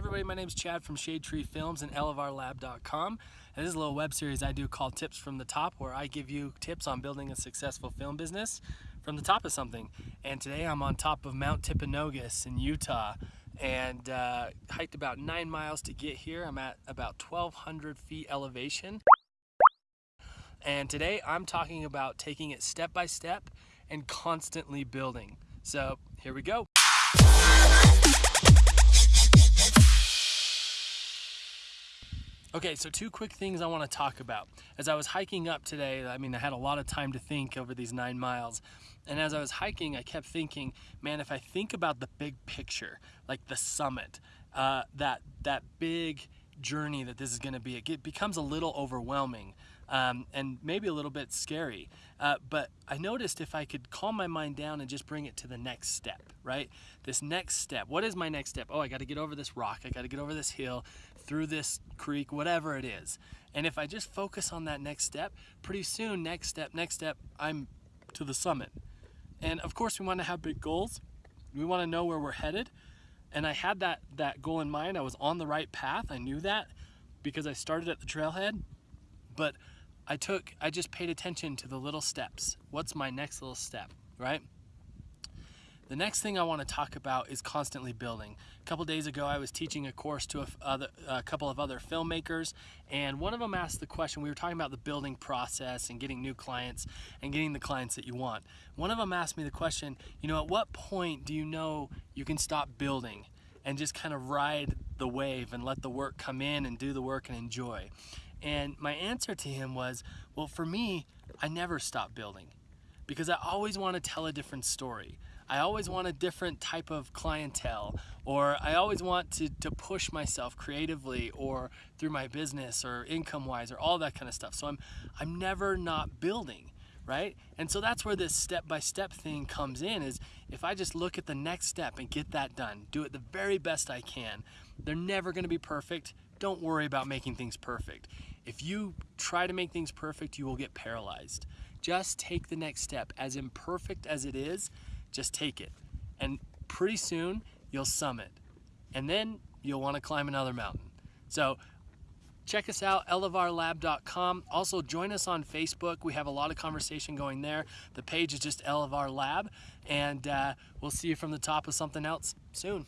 everybody, my name is Chad from Shade Tree Films and elevarlab.com. And this is a little web series I do called Tips from the Top where I give you tips on building a successful film business from the top of something. And today I'm on top of Mount Timpanogos in Utah and uh, hiked about nine miles to get here. I'm at about 1,200 feet elevation. And today I'm talking about taking it step by step and constantly building. So here we go. Okay, so two quick things I want to talk about. As I was hiking up today, I mean, I had a lot of time to think over these nine miles. And as I was hiking, I kept thinking, man, if I think about the big picture, like the summit, uh, that, that big journey that this is going to be, it becomes a little overwhelming um, and maybe a little bit scary. Uh, but I noticed if I could calm my mind down and just bring it to the next step, right? This next step. What is my next step? Oh, I got to get over this rock. I got to get over this hill, through this creek, whatever it is. And if I just focus on that next step, pretty soon, next step, next step, I'm to the summit. And of course, we want to have big goals. We want to know where we're headed. And I had that, that goal in mind. I was on the right path. I knew that because I started at the trailhead. But I took, I just paid attention to the little steps. What's my next little step, right? The next thing I want to talk about is constantly building. A couple days ago, I was teaching a course to a, other, a, couple of other filmmakers, and one of them asked the question, we were talking about the building process and getting new clients and getting the clients that you want. One of them asked me the question, you know, at what point do you know you can stop building and just kind of ride the wave and let the work come in and do the work and enjoy? And my answer to him was, well, for me, I never stop building because I always want to tell a different story. I always want a different type of clientele, or I always want to, to push myself creatively or through my business or income wise or all that kind of stuff. So I'm, I'm never not building, right? And so that's where this step by step thing comes in is if I just look at the next step and get that done, do it the very best I can, they're never going to be perfect. Don't worry about making things perfect. If you try to make things perfect, you will get paralyzed. Just take the next step. As imperfect as it is, just take it. And pretty soon, you'll summit. And then you'll want to climb another mountain. So check us out, elevarlab.com. Also, join us on Facebook. We have a lot of conversation going there. The page is just Elevar Lab. And uh, we'll see you from the top of something else soon.